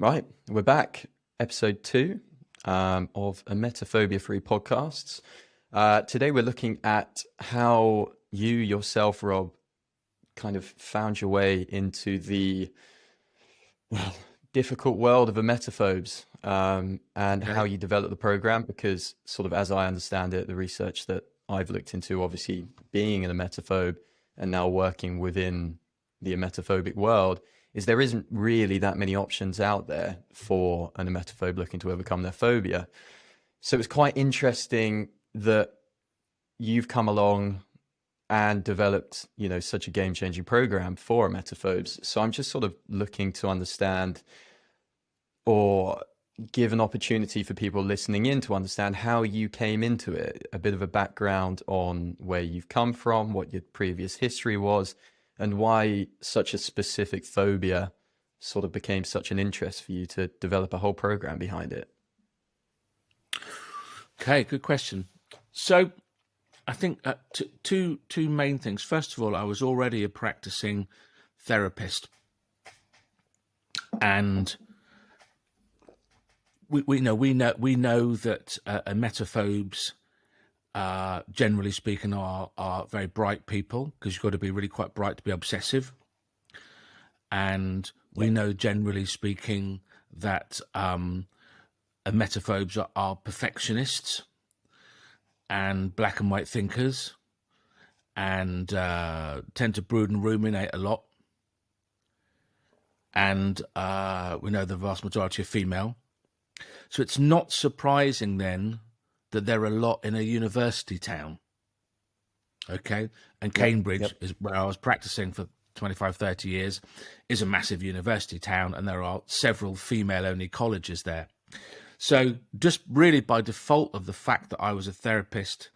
Right, we're back. Episode two um, of Emetophobia Free Podcasts. Uh, today we're looking at how you yourself, Rob, kind of found your way into the well, difficult world of emetophobes um, and okay. how you developed the program. Because, sort of, as I understand it, the research that I've looked into, obviously being an emetophobe and now working within the emetophobic world is there isn't really that many options out there for an emetophobe looking to overcome their phobia. So it's quite interesting that you've come along and developed, you know, such a game-changing program for emetophobes. So I'm just sort of looking to understand or give an opportunity for people listening in to understand how you came into it, a bit of a background on where you've come from, what your previous history was, and why such a specific phobia sort of became such an interest for you to develop a whole program behind it. Okay, good question. So I think uh, two two main things. First of all, I was already a practicing therapist, and we, we know we know we know that uh, emetophobes uh, generally speaking, are are very bright people because you've got to be really quite bright to be obsessive. And we yeah. know, generally speaking, that um, emetophobes are, are perfectionists and black and white thinkers and uh, tend to brood and ruminate a lot. And uh, we know the vast majority are female. So it's not surprising then that there are a lot in a university town. Okay. And Cambridge yep, yep. is where I was practicing for 25, 30 years, is a massive university town, and there are several female only colleges there. So, just really by default of the fact that I was a therapist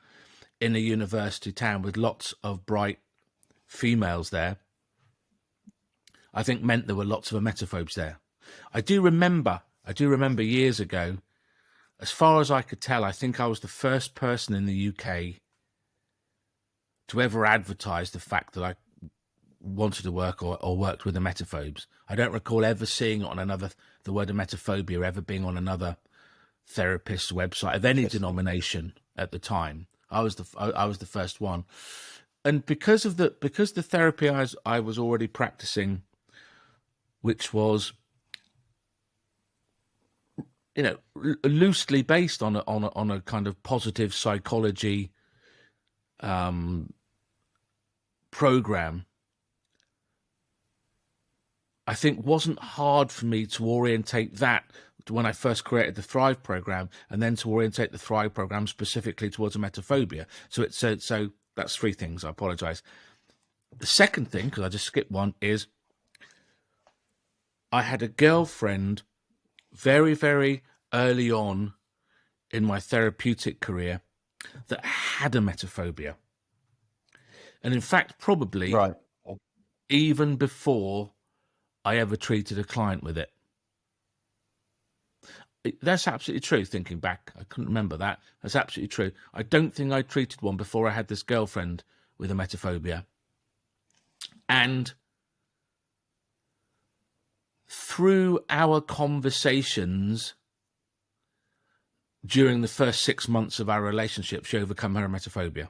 in a university town with lots of bright females there, I think meant there were lots of emetophobes there. I do remember, I do remember years ago as far as I could tell, I think I was the first person in the UK to ever advertise the fact that I wanted to work or, or worked with emetophobes. I don't recall ever seeing on another, the word emetophobia ever being on another therapist's website of any denomination at the time. I was the I, I was the first one, and because of the because the therapy I was, I was already practicing, which was you know, loosely based on a, on a, on a kind of positive psychology um, program, I think wasn't hard for me to orientate that when I first created the Thrive program, and then to orientate the Thrive program specifically towards emetophobia. So it's so so that's three things. I apologize. The second thing, because I just skipped one, is I had a girlfriend very, very early on in my therapeutic career that had emetophobia. And in fact, probably right. even before I ever treated a client with it. That's absolutely true. Thinking back, I couldn't remember that. That's absolutely true. I don't think I treated one before I had this girlfriend with emetophobia. And through our conversations during the first six months of our relationship, she overcome her emetophobia.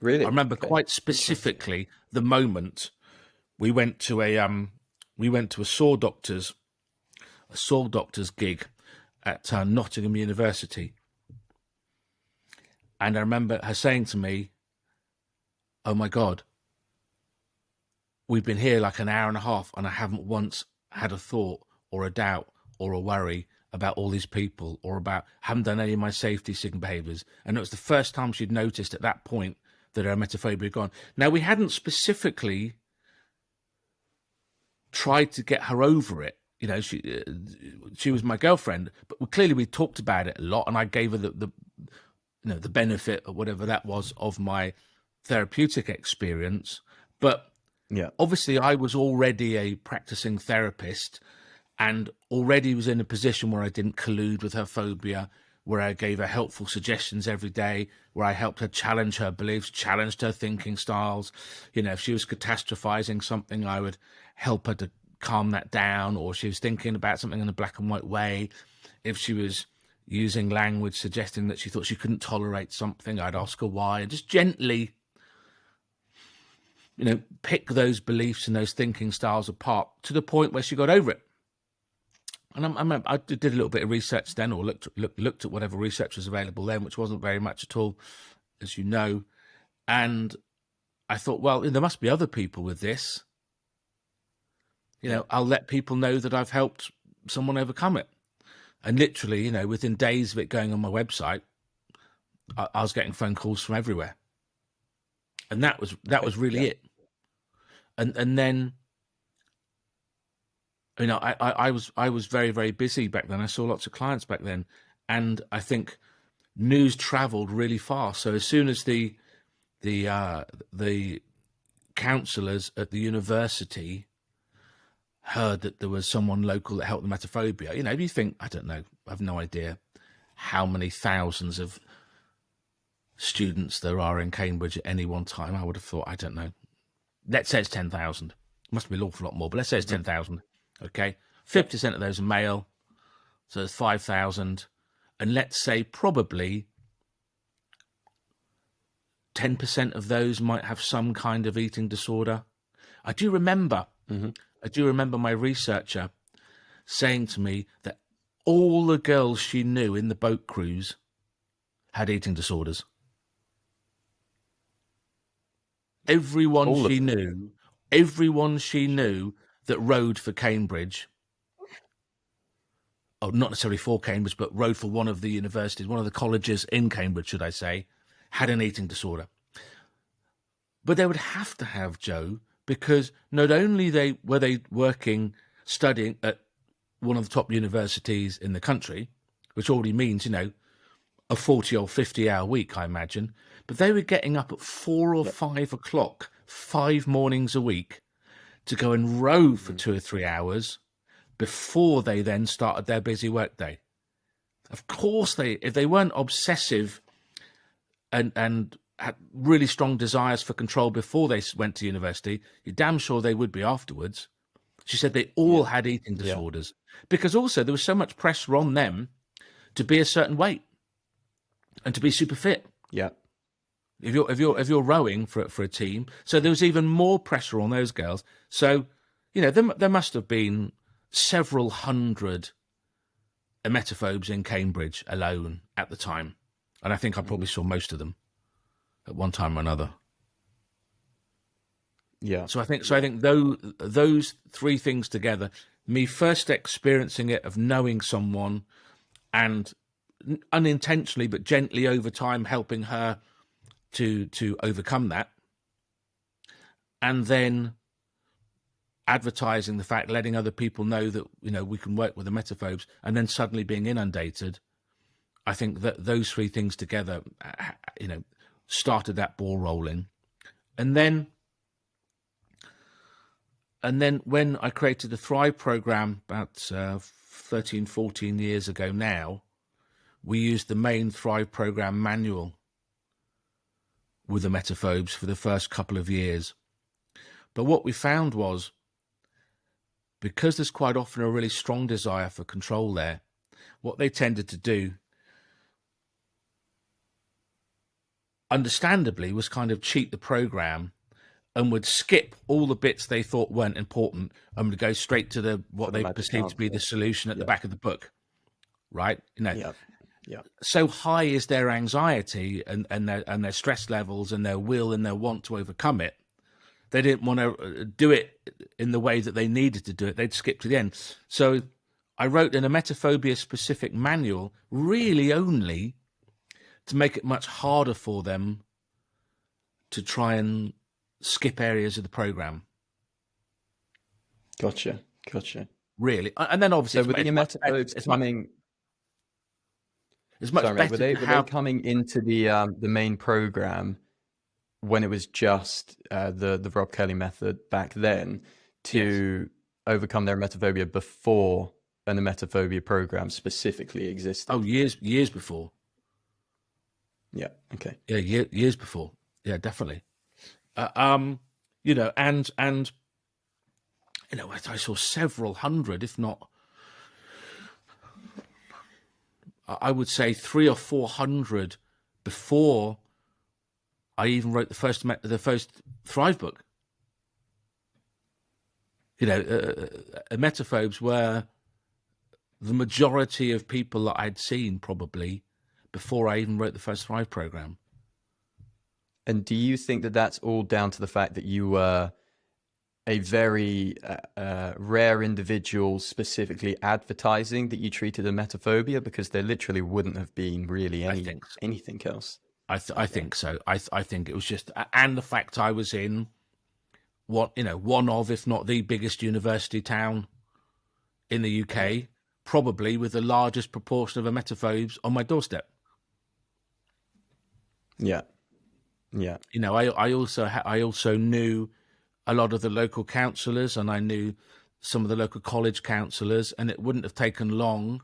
Really? I remember okay. quite specifically the moment we went to a um we went to a Saw Doctors' a Saw Doctors' gig at uh, Nottingham University. And I remember her saying to me, Oh my God, we've been here like an hour and a half and I haven't once had a thought or a doubt or a worry about all these people or about haven't done any of my safety seeking behaviors. And it was the first time she'd noticed at that point that her emetophobia had gone. Now, we hadn't specifically tried to get her over it. You know, she uh, she was my girlfriend, but clearly we talked about it a lot, and I gave her the, the you know the benefit or whatever that was of my therapeutic experience. But yeah. Obviously, I was already a practicing therapist and already was in a position where I didn't collude with her phobia, where I gave her helpful suggestions every day, where I helped her challenge her beliefs, challenged her thinking styles. You know, if she was catastrophizing something, I would help her to calm that down, or she was thinking about something in a black and white way, if she was using language suggesting that she thought she couldn't tolerate something, I'd ask her why, and just gently, you know, pick those beliefs and those thinking styles apart to the point where she got over it. And I'm, I'm, i did a little bit of research then, or looked, looked looked at whatever research was available then, which wasn't very much at all, as you know. And I thought, well, there must be other people with this. You know, I'll let people know that I've helped someone overcome it. And literally, you know, within days of it going on my website, I, I was getting phone calls from everywhere. And that was that was really yeah. it. And and then you know, I, I, I was I was very, very busy back then. I saw lots of clients back then. And I think news traveled really fast. So as soon as the the uh, the counsellors at the university heard that there was someone local that helped the emetophobia. You know, you think, I don't know, I have no idea how many thousands of students there are in Cambridge at any one time. I would have thought, I don't know. Let's say it's 10,000. Must be an awful lot more, but let's say it's 10,000. Okay. 50% of those are male. So there's 5,000. And let's say probably 10% of those might have some kind of eating disorder. I do remember mm -hmm. I do remember my researcher saying to me that all the girls she knew in the boat crews had eating disorders. Everyone all she knew, everyone she knew that rode for Cambridge, oh, not necessarily for Cambridge, but rode for one of the universities, one of the colleges in Cambridge, should I say, had an eating disorder. But they would have to have, Joe, because not only they were they working studying at one of the top universities in the country, which already means you know a forty or fifty hour week, I imagine, but they were getting up at four or five o'clock five mornings a week to go and row for mm. two or three hours before they then started their busy workday. Of course, they if they weren't obsessive and and had really strong desires for control before they went to university, you're damn sure they would be afterwards. She said they all yeah. had eating disorders yeah. because also there was so much pressure on them to be a certain weight and to be super fit. Yeah. If you're if you're if you're rowing for for a team, so there was even more pressure on those girls. So, you know, there there must have been several hundred emetophobes in Cambridge alone at the time, and I think I probably mm. saw most of them at one time or another. Yeah. So I think so. I think those those three things together, me first experiencing it of knowing someone, and unintentionally but gently over time helping her to to overcome that, and then advertising the fact, letting other people know that you know we can work with the emetophobes and then suddenly being inundated. I think that those three things together, you know, started that ball rolling. And then and then when I created the Thrive program about uh, 13, 14 years ago now, we used the main Thrive program manual with the emetophobes for the first couple of years. But what we found was because there's quite often a really strong desire for control there, what they tended to do understandably was kind of cheat the program and would skip all the bits they thought weren't important and would go straight to the what the they perceived to be the solution at yeah. the back of the book right you know yeah. Yeah. so high is their anxiety and and their and their stress levels and their will and their want to overcome it. They didn't want to uh, do it in the way that they needed to do it. They'd skip to the end. So i wrote in a emetophobia specific manual really only to make it much harder for them to try and skip areas of the program. Gotcha, gotcha. Really, and then obviously, so with the emetophobes it's coming, it's much sorry, better. Were they, were they coming into the um, the main program when it was just uh, the the Rob Kelly method back then to yes. overcome their emetophobia before and the emetophobia program specifically existed? Oh, years years before. Yeah. Okay. Yeah. Year, years before. Yeah, definitely. Uh, um, you know, and and you know, I, I saw several hundred, if not, I would say three or four hundred before I even wrote the first the first Thrive book. You know, uh, uh, emetophobes were the majority of people that I'd seen probably before I even wrote the first Thrive program. And do you think that that's all down to the fact that you were a very uh, uh, rare individual specifically advertising that you treated emetophobia because there literally wouldn't have been really any, so. anything else? I, th- I think so. I, th- I think it was just, and the fact I was in what, you know, one of, if not the biggest university town in the UK, probably with the largest proportion of emetophobes on my doorstep. Yeah. Yeah. You know, I I also ha- I also knew a lot of the local councillors, and I knew some of the local college councillors, and it wouldn't have taken long.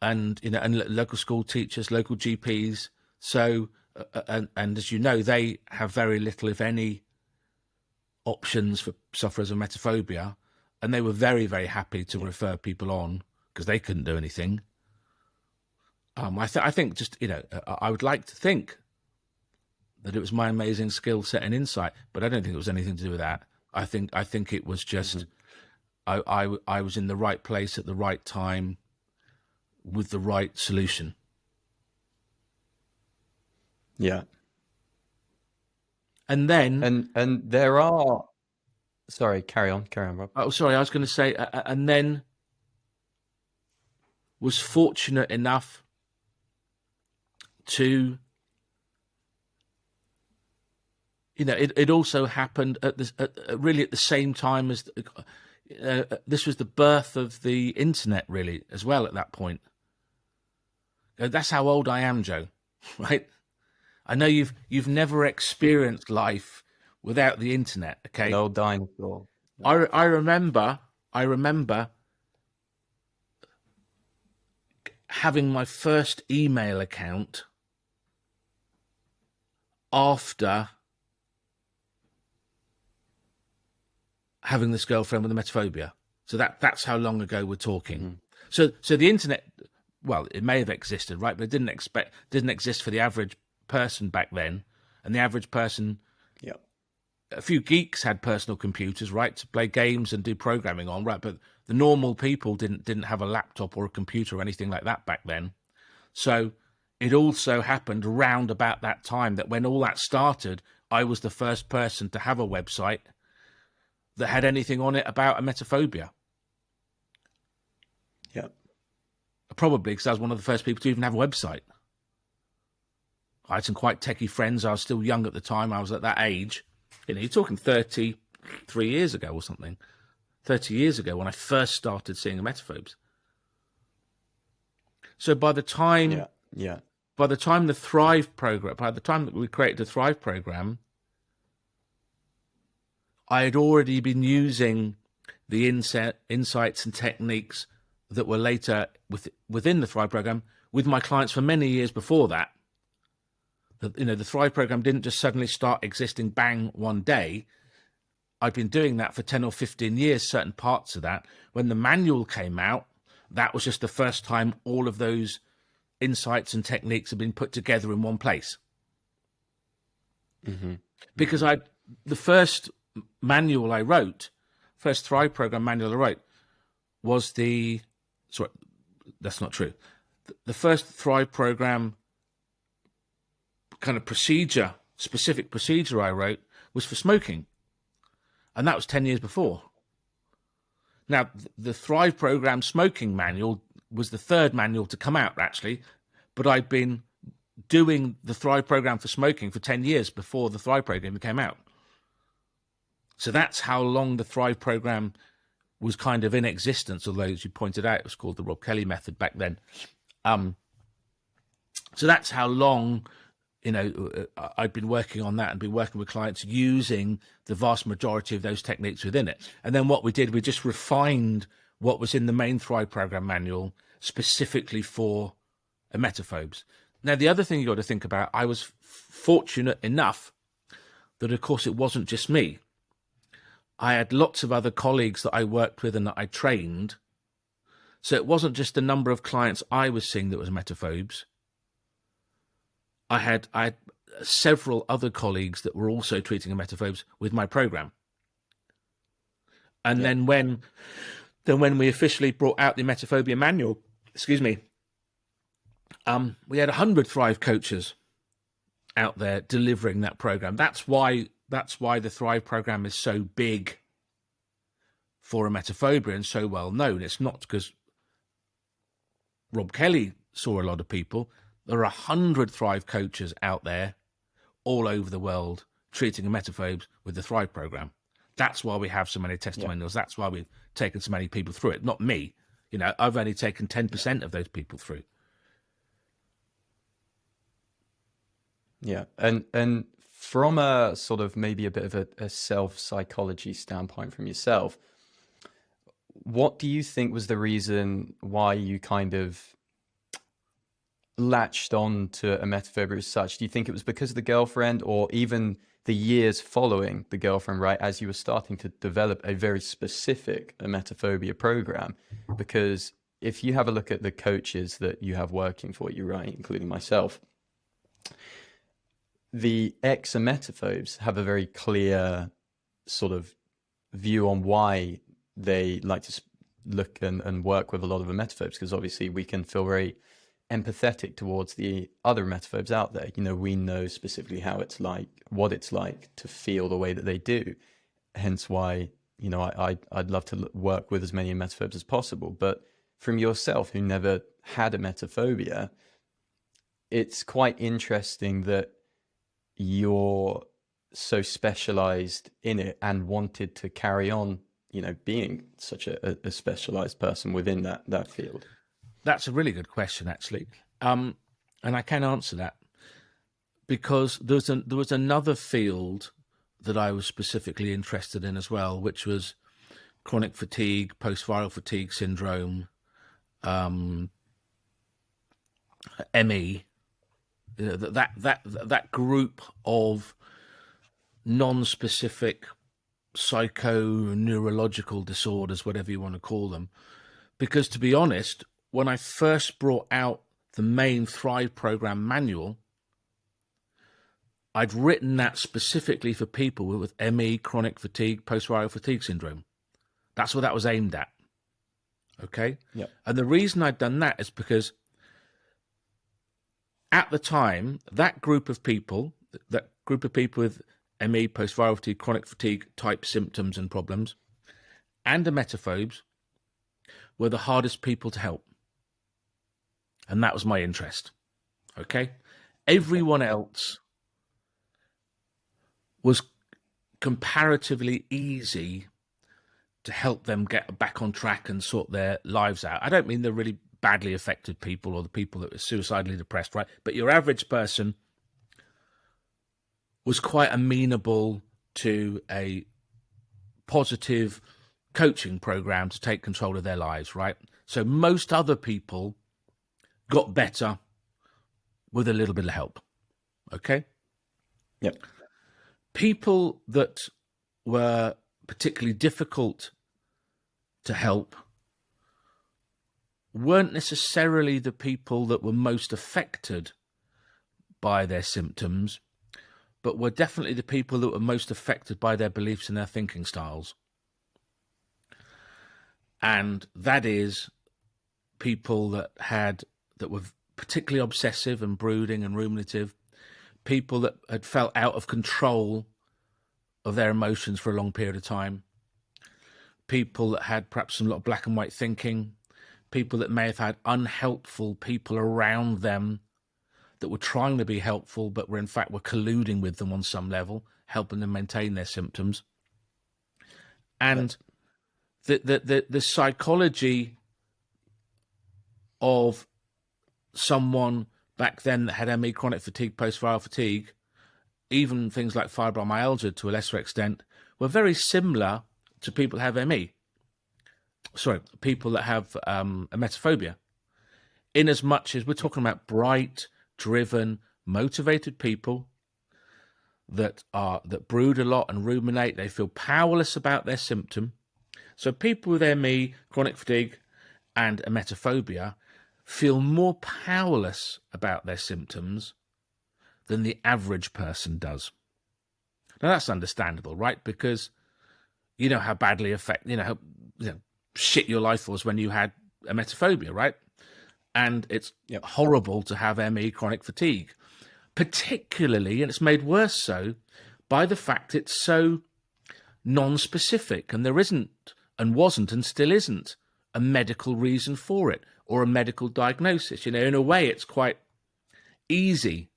And you know, and local school teachers, local GPs. So, uh, uh, and and as you know, they have very little, if any, options for sufferers of emetophobia and they were very very happy to refer people on because they couldn't do anything. Um, I, th- I think just you know, I would like to think that it was my amazing skill set and insight, but I don't think it was anything to do with that. I think I think it was just mm-hmm. I, I I was in the right place at the right time with the right solution. Yeah. And then and and there are sorry, carry on, carry on, Rob. Oh, sorry, I was going to say, uh, and then was fortunate enough to you know, it, it also happened at this at, really at the same time as uh, uh, this was the birth of the internet, really, as well. At that point, uh, that's how old I am, Joe. Right? I know you've you've never experienced life without the internet. Okay, no dinosaur. I I remember I remember having my first email account after having this girlfriend with emetophobia. So that that's how long ago we're talking. Mm. So so the internet, well, it may have existed, right, but it didn't expect didn't exist for the average person back then, and the average person. Yeah. A few geeks had personal computers, right, to play games and do programming on, right, but the normal people didn't didn't have a laptop or a computer or anything like that back then. So it also happened around about that time that when all that started, I was the first person to have a website that had anything on it about emetophobia. Yeah. Probably because I was one of the first people to even have a website. I had some quite techie friends. I was still young at the time. I was at that age. You know, you're talking 33 years ago or something. 30 years ago when I first started seeing emetophobes. So by the time, yeah, yeah, by the time the Thrive program, by the time that we created the Thrive program, I had already been using the inset, insights and techniques that were later with, within the Thrive program with my clients for many years before that. The, you know, the Thrive program didn't just suddenly start existing bang one day. I'd been doing that for 10 or 15 years, certain parts of that. When the manual came out, that was just the first time all of those insights and techniques had been put together in one place. Mm-hmm. Because I, the first manual I wrote, first Thrive program manual I wrote, was the sorry, that's not true. The first Thrive program kind of procedure, specific procedure I wrote was for smoking, and that was ten years before. Now, the Thrive program smoking manual was the third manual to come out actually, but I'd been doing the Thrive program for smoking for 10 years before the Thrive program came out. So that's how long the Thrive program was kind of in existence, although, as you pointed out, it was called the Rob Kelly method back then. Um, so that's how long, you know, uh, I've been working on that and been working with clients using the vast majority of those techniques within it. And then what we did, we just refined what was in the main Thrive program manual specifically for emetophobes. Now, the other thing you got to think about, I was fortunate enough that, of course, it wasn't just me. I had lots of other colleagues that I worked with and that I trained. So it wasn't just the number of clients I was seeing that was emetophobes. I had I had several other colleagues that were also treating emetophobes with my program. And yeah. then when then when we officially brought out the emetophobia manual, excuse me, um, we had 100 Thrive coaches out there delivering that program. That's why that's why the Thrive program is so big for emetophobia and so well known. It's not because Rob Kelly saw a lot of people. There are a hundred Thrive coaches out there all over the world treating emetophobes with the Thrive program. That's why we have so many testimonials. Yeah. That's why we've taken so many people through it. Not me. You know, I've only taken 10% of those people through. Yeah, and and from a sort of maybe a bit of a, a self psychology standpoint from yourself, what do you think was the reason why you kind of latched on to emetophobia as such? Do you think it was because of the girlfriend, or even the years following the girlfriend, right, as you were starting to develop a very specific emetophobia program? Because if you have a look at the coaches that you have working for you, right, including myself, the ex-emetophobes have a very clear sort of view on why they like to look and, and work with a lot of emetophobes because obviously we can feel very empathetic towards the other emetophobes out there. You know, we know specifically how it's like, what it's like to feel the way that they do. Hence why, you know, I, I, I'd love to work with as many emetophobes as possible. But from yourself, who never had emetophobia, it's quite interesting that you're so specialized in it and wanted to carry on you know being such a, a specialized person within that that field? That's a really good question actually. Um and i can answer that because there was, there was another field that i was specifically interested in as well which was chronic fatigue post-viral fatigue syndrome um ME you know, that that that group of non-specific psycho-neurological disorders, whatever you want to call them. Because to be honest, when I first brought out the main Thrive program manual, I'd written that specifically for people with ME, chronic fatigue, post-viral fatigue syndrome. That's what that was aimed at. Okay. Yeah. And the reason I'd done that is because at the time, that group of people, that group of people with ME, post-viral fatigue, chronic fatigue type symptoms and problems, and the emetophobes were the hardest people to help. And that was my interest. Okay. Everyone else was comparatively easy to help them get back on track and sort their lives out. I don't mean they're really badly affected people or the people that were suicidally depressed, right? But your average person was quite amenable to a positive coaching program to take control of their lives, right? So most other people got better with a little bit of help. Okay? Yep. People that were particularly difficult to help weren't necessarily the people that were most affected by their symptoms, but were definitely the people that were most affected by their beliefs and their thinking styles. And that is people that had that were particularly obsessive and brooding and ruminative, people that had felt out of control of their emotions for a long period of time, people that had perhaps some lot of black and white thinking, people that may have had unhelpful people around them that were trying to be helpful, but were in fact were colluding with them on some level, helping them maintain their symptoms. And the, the, the, the psychology of someone back then that had ME, chronic fatigue, post-viral fatigue, even things like fibromyalgia to a lesser extent, were very similar to people who have ME sorry, people that have um, emetophobia, in as much as we're talking about bright, driven, motivated people that are that brood a lot and ruminate. They feel powerless about their symptom. So people with ME, chronic fatigue, and emetophobia feel more powerless about their symptoms than the average person does. Now that's understandable, right? Because you know how badly affect you know how you know, shit your life was when you had emetophobia, right? And it's yep. horrible to have ME chronic fatigue, particularly, and it's made worse so by the fact it's so non-specific and there isn't and wasn't and still isn't a medical reason for it or a medical diagnosis. You know, in a way, it's quite easy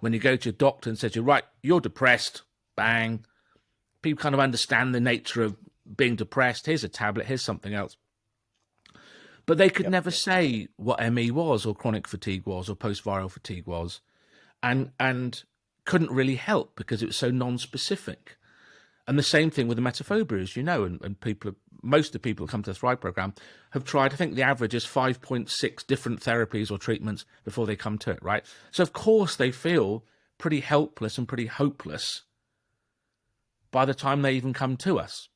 when you go to a doctor and says, you're right, you're depressed, bang. People kind of understand the nature of being depressed. Here's a tablet, here's something else. But they could yep. never say what ME was or chronic fatigue was or post-viral fatigue was and and couldn't really help because it was so non-specific. And the same thing with the emetophobia, as you know, and, and people, most of the people who come to the Thrive program have tried, I think the average is 5.6 different therapies or treatments before they come to it, right? So of course they feel pretty helpless and pretty hopeless by the time they even come to us.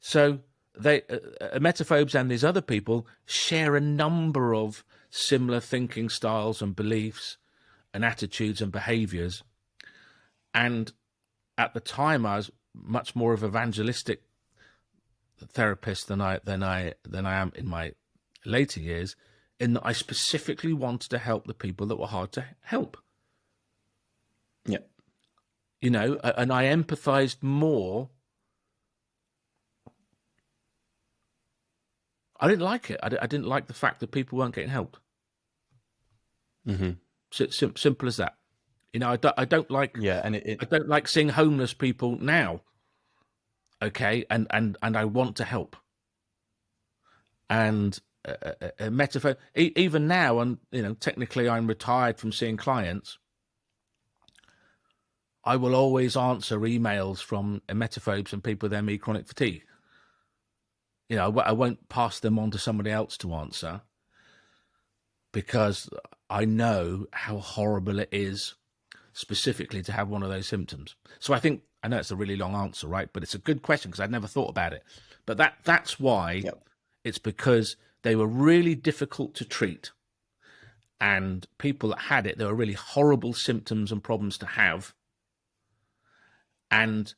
So they, uh, uh emetophobes and these other people share a number of similar thinking styles and beliefs and attitudes and behaviors. And at the time, I was much more of an evangelistic therapist than I than I than I am in my later years, in that I specifically wanted to help the people that were hard to help. Yeah. You know, and I empathized more. I didn't like it. I, didn't like the fact that people weren't getting helped. Mm-hmm. sim simple as that. You know, I don't, I don't like. Yeah, and it, it, I don't like seeing homeless people now okay and and and i want to help and a, a, a metaphor e even now and you know technically i'm retired from seeing clients i will always answer emails from emetophobes and people with ME chronic fatigue you know i won't pass them on to somebody else to answer because i know how horrible it is specifically to have one of those symptoms so i think I know it's a really long answer, right? But it's a good question because I'd never thought about it. But that that's why yep. it's because they were really difficult to treat. And people that had it, there were really horrible symptoms and problems to have. And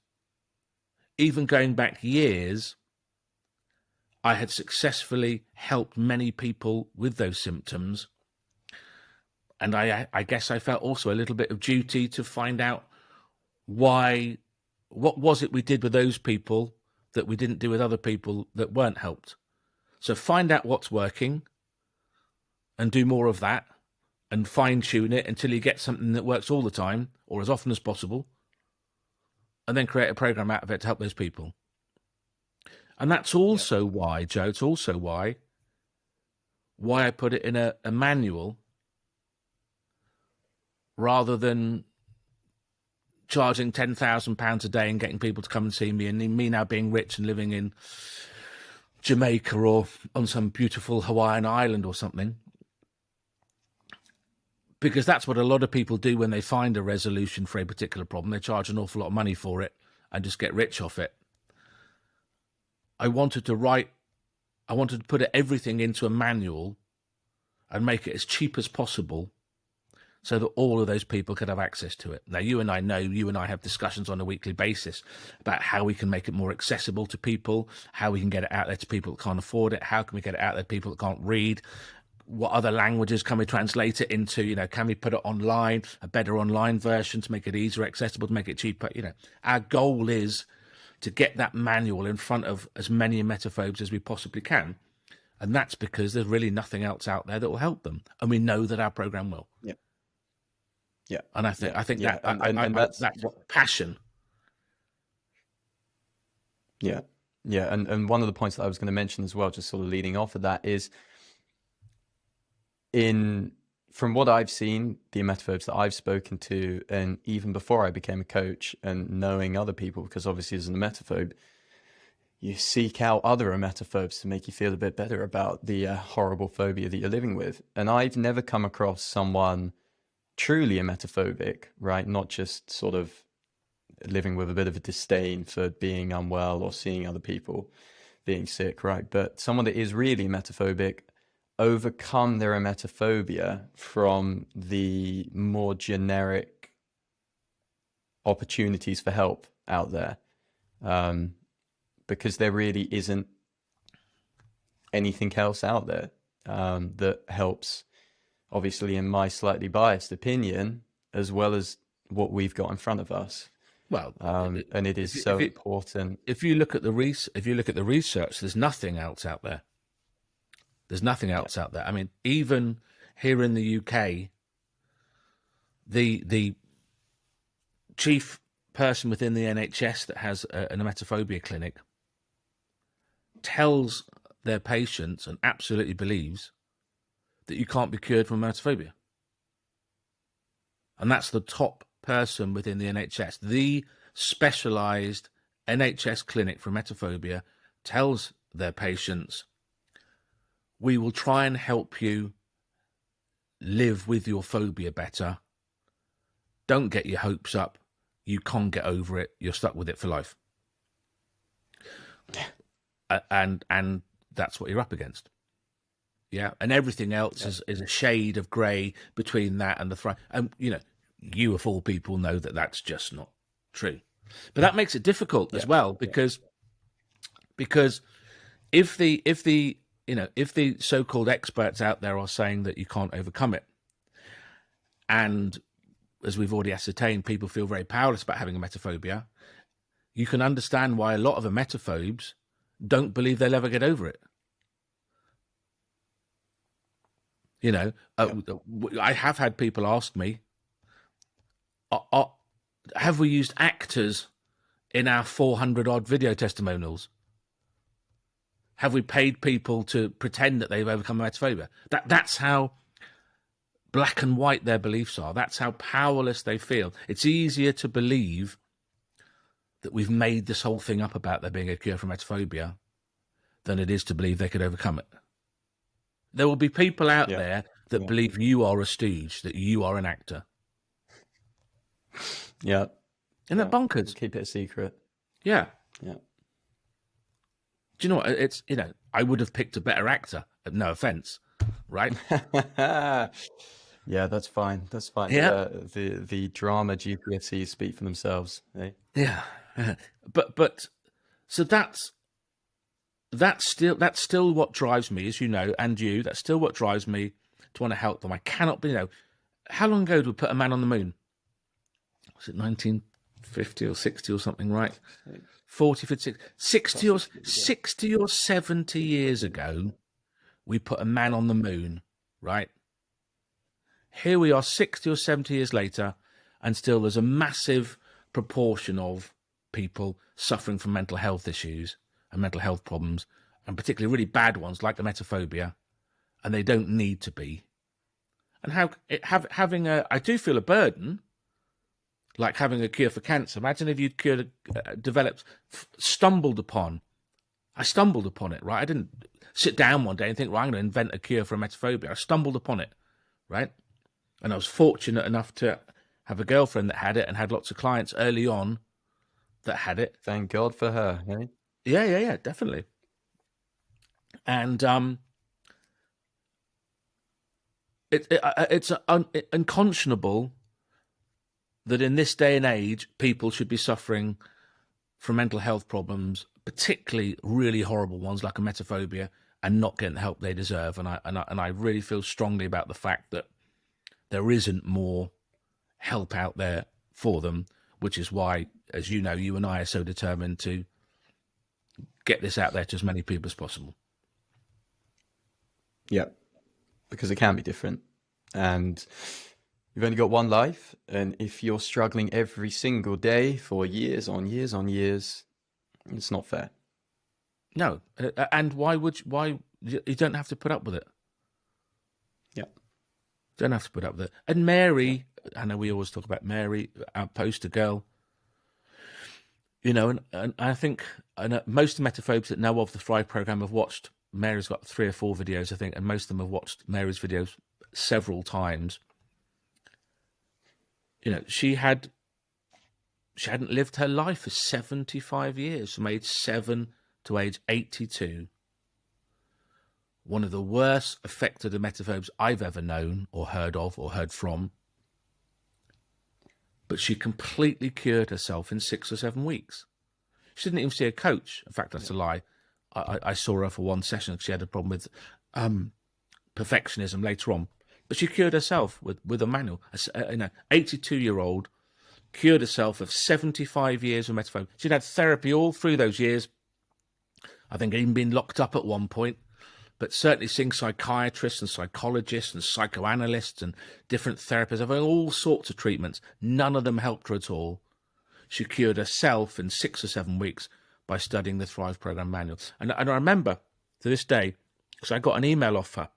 even going back years, I had successfully helped many people with those symptoms. And I, I guess I felt also a little bit of duty to find out why what was it we did with those people that we didn't do with other people that weren't helped? So find out what's working and do more of that and fine tune it until you get something that works all the time or as often as possible. And then create a program out of it to help those people. And that's also yeah. why, Joe, it's also why why I put it in a, a manual rather than charging ten thousand pounds a day and getting people to come and see me, and me now being rich and living in Jamaica or on some beautiful Hawaiian island or something. Because that's what a lot of people do when they find a resolution for a particular problem. They charge an awful lot of money for it and just get rich off it. I wanted to write, I wanted to put everything into a manual and make it as cheap as possible so that all of those people could have access to it. Now, you and I know, you and I have discussions on a weekly basis about how we can make it more accessible to people, how we can get it out there to people that can't afford it, how can we get it out there to people that can't read, what other languages can we translate it into, you know, can we put it online, a better online version to make it easier accessible, to make it cheaper, you know. Our goal is to get that manual in front of as many emetophobes as we possibly can. And that's because there's really nothing else out there that will help them. And we know that our program will. Yeah. Yeah, and I think yeah. I think yeah. that and, and, I, and that's, that's what passion. Yeah, yeah, and and one of the points that I was going to mention as well, just sort of leading off of that, is in from what I've seen, the emetophobes that I've spoken to, and even before I became a coach, and knowing other people, because obviously as an emetophobe, you seek out other emetophobes to make you feel a bit better about the uh, horrible phobia that you're living with. And I've never come across someone truly emetophobic, right? Not just sort of living with a bit of a disdain for being unwell or seeing other people being sick, right? But someone that is really emetophobic overcome their emetophobia from the more generic opportunities for help out there. Um, because there really isn't anything else out there um, that helps, obviously, in my slightly biased opinion, as well as what we've got in front of us. Well, um, and it is so if important. If you look at the res- if you look at the research, there's nothing else out there. There's nothing else out there. I mean, even here in the UK, the the chief person within the NHS that has a, an emetophobia clinic tells their patients and absolutely believes that you can't be cured from emetophobia. And that's the top person within the NHS. The specialized NHS clinic for emetophobia tells their patients, we will try and help you live with your phobia better. Don't get your hopes up. You can't get over it. You're stuck with it for life. And and that's what you're up against. Yeah, and everything else yeah. is, is a shade of grey between that and the thrive. And you know, you of all people know that that's just not true. But that makes it difficult yeah. as well because yeah. because if the if the you know if the so-called experts out there are saying that you can't overcome it, and as we've already ascertained, people feel very powerless about having emetophobia, you can understand why a lot of emetophobes don't believe they'll ever get over it. You know, uh, yeah. I have had people ask me, uh, uh, have we used actors in our 400 odd video testimonials? Have we paid people to pretend that they've overcome emetophobia? That, that's how black and white their beliefs are. That's how powerless they feel. It's easier to believe that we've made this whole thing up about there being a cure for emetophobia than it is to believe they could overcome it. There will be people out yeah. there that yeah. believe you are a stooge, that you are an actor. Yeah. Isn't yeah. that bonkers? Keep it a secret. Yeah. Yeah. Do you know what? It's, you know, I would have picked a better actor. No offense, right? yeah, that's fine. That's fine. Yeah. Uh, the the drama GPSCs speak for themselves. Eh? Yeah. but but so that's that's still that's still what drives me, as you know, and you. That's still what drives me to want to help them. I cannot be, you know, how long ago did we put a man on the moon? Was it 1950 or 60 or something, right? 40, 50, 60 or 60 or 70 years ago, we put a man on the moon, right? Here we are 60 or 70 years later, and still there's a massive proportion of people suffering from mental health issues and mental health problems, and particularly really bad ones like the emetophobia, and they don't need to be. And how it, have, having a, I do feel a burden, like having a cure for cancer. Imagine if you'd cured, uh, developed, stumbled upon. I stumbled upon it, right? I didn't sit down one day and think, well, I'm going to invent a cure for emetophobia. I stumbled upon it, right? And I was fortunate enough to have a girlfriend that had it and had lots of clients early on that had it. Thank God for her. Eh? Yeah, yeah, yeah, definitely. And um, it, it uh, it's un, unconscionable that in this day and age, people should be suffering from mental health problems, particularly really horrible ones like emetophobia, and not getting the help they deserve. And I and I, and I really feel strongly about the fact that there isn't more help out there for them, which is why, as you know, you and I are so determined to get this out there to as many people as possible. Yeah, because it can be different. And you've only got one life. And if you're struggling every single day for years on years on years, it's not fair. No. Uh, and why would you, why you don't have to put up with it? Yeah. Don't have to put up with it. And Mary, I know we always talk about Mary, our poster girl, you know, and, and I think and most emetophobes that know of the Thrive program have watched. Mary's got three or four videos, I think, and most of them have watched Mary's videos several times. You know, she had she hadn't lived her life for 75 years, from age 7 to age 82. One of the worst affected emetophobes I've ever known or heard of or heard from. But she completely cured herself in six or seven weeks. She didn't even see a coach. In fact, that's a lie. I, I saw her for one session. Because she had a problem with um, perfectionism later on, but she cured herself with with a manual. A, you know, eighty two year old cured herself of seventy five years of emetophobia. She'd had therapy all through those years. I think even been locked up at one point, but certainly seeing psychiatrists and psychologists and psychoanalysts and different therapists, having all sorts of treatments. None of them helped her at all. She cured herself in six or seven weeks by studying the Thrive Program manual. And, and I remember to this day, because I got an email off her.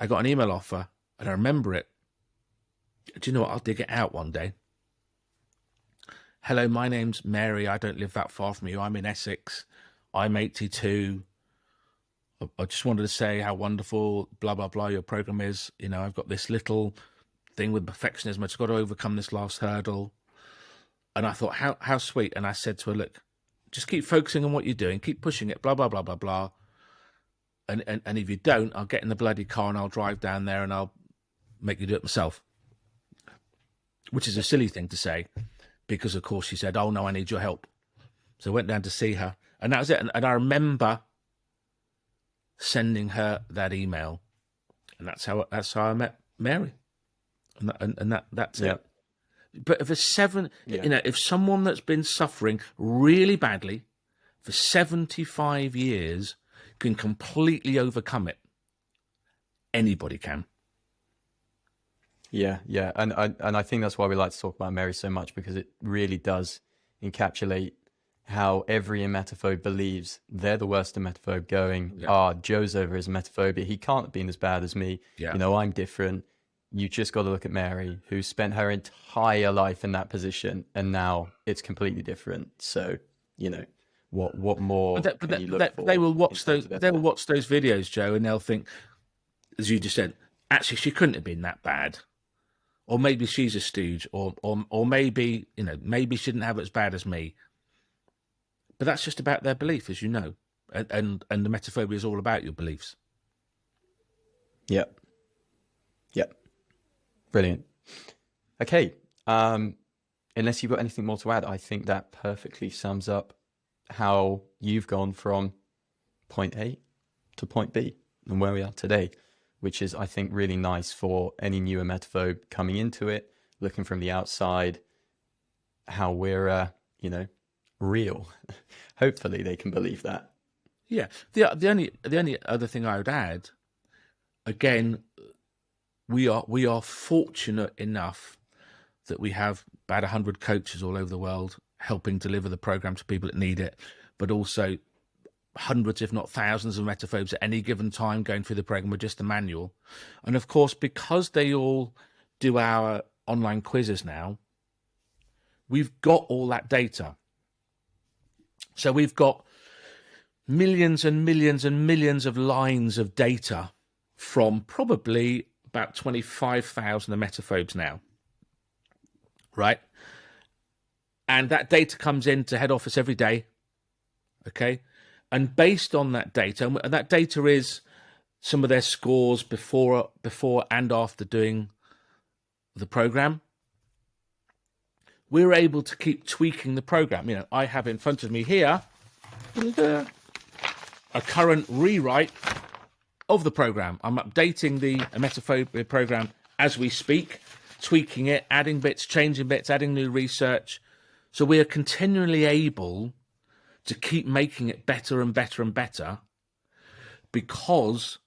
I got an email offer and I remember it. Do you know what? I'll dig it out one day. Hello, my name's Mary. I don't live that far from you. I'm in Essex. I'm 82. I just wanted to say how wonderful, blah, blah, blah, your program is. You know, I've got this little thing with perfectionism. I just got to overcome this last hurdle. And I thought, how how sweet. And I said to her, look, just keep focusing on what you're doing, keep pushing it, blah, blah, blah, blah, blah. And, and, and if you don't, I'll get in the bloody car and I'll drive down there and I'll make you do it myself. Which is a silly thing to say because, of course, she said, oh, no, I need your help. So I went down to see her. And that was it. And, and I remember sending her that email. And that's how that's how I met Mary. And that, and, and that that's yeah. it. But if a seven, yeah. you know, if someone that's been suffering really badly for 75 years can completely overcome it, anybody can. Yeah, yeah, and I and I think that's why we like to talk about Mary so much because it really does encapsulate how every emetophobe believes they're the worst emetophobe going. Yeah. Ah, Joe's over his emetophobia. He can't have been as bad as me. Yeah. You know, I'm different you just got to look at Mary, who spent her entire life in that position, and now it's completely different. So, you know, what what more? But, that, but that, that, they will watch those. They will watch those videos, Joe, and they'll think, as you just said, actually, she couldn't have been that bad, or maybe she's a stooge, or or or maybe you know, maybe she didn't have it as bad as me. But that's just about their belief, as you know, and and, and the emetophobia is all about your beliefs. Yep. Yep. Brilliant. Okay. Um, unless you've got anything more to add, I think that perfectly sums up how you've gone from point A to point B and where we are today, which is, I think, really nice for any new emetophobe coming into it, looking from the outside, how we're, uh, you know, real. Hopefully they can believe that. Yeah. The, the only the only other thing I would add, again, we are we are fortunate enough that we have about 100 coaches all over the world helping deliver the program to people that need it but also hundreds if not thousands of emetophobes at any given time going through the program with just a manual and of course because they all do our online quizzes now we've got all that data so we've got millions and millions and millions of lines of data from probably about 25,000 emetophobes now, right? And that data comes into head office every day, okay? And based on that data, and that data is some of their scores before, before and after doing the program, we're able to keep tweaking the program. You know, I have in front of me here a current rewrite of the program. I'm updating the emetophobia program as we speak, tweaking it, adding bits, changing bits, adding new research. So we are continually able to keep making it better and better and better because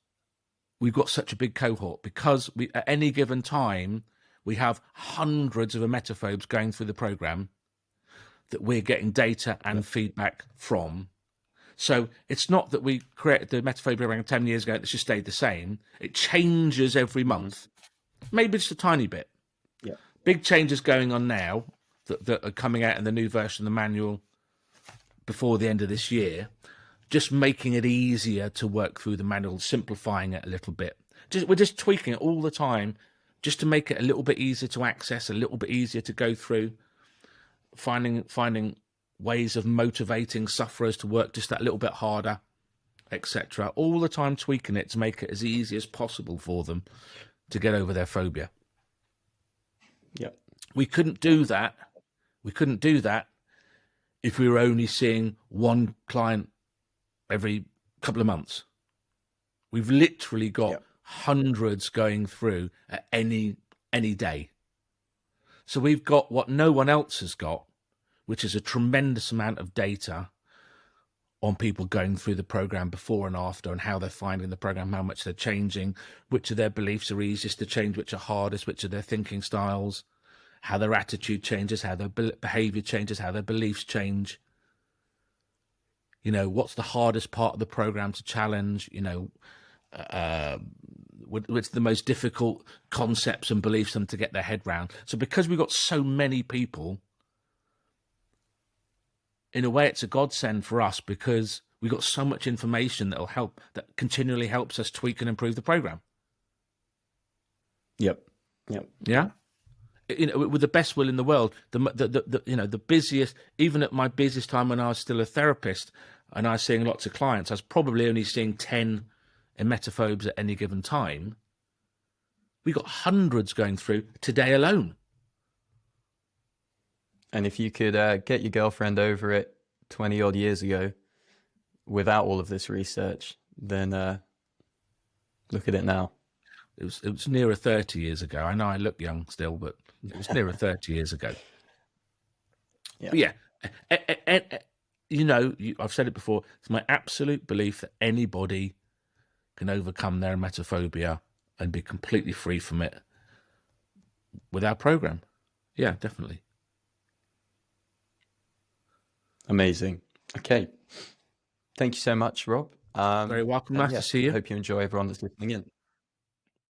we've got such a big cohort, because we, at any given time, we have hundreds of emetophobes going through the program that we're getting data and feedback from so it's not that we created the emetophobia around 10 years ago, it's just stayed the same. It changes every mm-hmm. month, maybe just a tiny bit. Yeah. Big changes going on now that, that are coming out in the new version of the manual before the end of this year, just making it easier to work through the manual, simplifying it a little bit. Just, we're just tweaking it all the time just to make it a little bit easier to access, a little bit easier to go through. finding finding ways of motivating sufferers to work just that little bit harder, etc. All the time tweaking it to make it as easy as possible for them to get over their phobia. Yep. We couldn't do that. We couldn't do that if we were only seeing one client every couple of months. We've literally got yep. hundreds going through at any any day. So we've got what no one else has got, which is a tremendous amount of data on people going through the program before and after and how they're finding the program, how much they're changing, which of their beliefs are easiest to change, which are hardest, which are their thinking styles, how their attitude changes, how their behavior changes, how their beliefs change. You know, what's the hardest part of the program to challenge? You know, uh, what's the most difficult concepts and beliefs them to get their head round. So because we've got so many people in a way, it's a godsend for us because we've got so much information that'll help, that continually helps us tweak and improve the program. Yep. Yep. Yeah. You know, with the best will in the world, the, the, the, the, you know, the busiest, even at my busiest time when I was still a therapist and I was seeing lots of clients, I was probably only seeing 10 emetophobes at any given time. We got hundreds going through today alone. And if you could uh, get your girlfriend over it 20 odd years ago without all of this research, then uh, look at it now. It was, it was nearer 30 years ago. I know I look young still, but it was nearer 30 years ago. Yeah. But yeah. you know, I've said it before, it's my absolute belief that anybody can overcome their emetophobia and be completely free from it with our program. Yeah, definitely. Amazing. Okay. Thank you so much, Rob. Um, Very welcome. Nice yeah, to see you. Hope you enjoy everyone that's listening in.